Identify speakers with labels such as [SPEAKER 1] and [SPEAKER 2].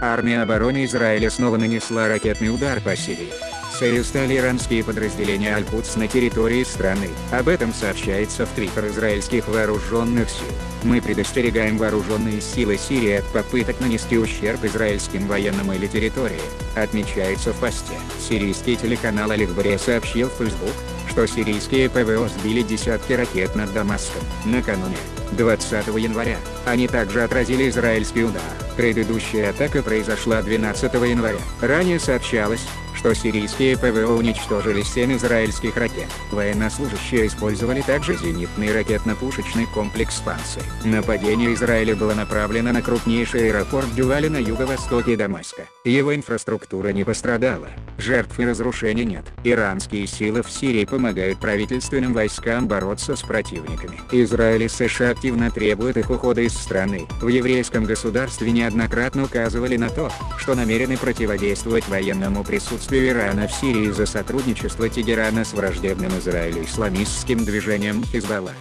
[SPEAKER 1] Армия обороны Израиля снова нанесла ракетный удар по Сирии. Целью стали иранские подразделения Аль-Кудс на территории страны. Об этом сообщается в твиттер израильских вооруженных сил. Мы предостерегаем вооруженные силы Сирии от попыток нанести ущерб израильским военным или территории, отмечается в посте. Сирийский телеканал Алихбаре сообщил в Facebook, что сирийские ПВО сбили десятки ракет над Дамаском. Накануне, 20 января, они также отразили израильский удар. Предыдущая атака произошла 12 января. Ранее сообщалось, что сирийские ПВО уничтожили 7 израильских ракет. Военнослужащие использовали также зенитный ракетно-пушечный комплекс «Панцирь». Нападение Израиля было направлено на крупнейший аэропорт Дювали на юго-востоке Дамаска. Его инфраструктура не пострадала, жертв и разрушений нет. Иранские силы в Сирии помогают правительственным войскам бороться с противниками. Израиль и США активно требуют их ухода из страны. В еврейском государстве неоднократно указывали на то, что намерены противодействовать военному присутствию действия Ирана в Сирии за сотрудничество Тегерана с враждебным Израилю исламистским движением Хизбалла.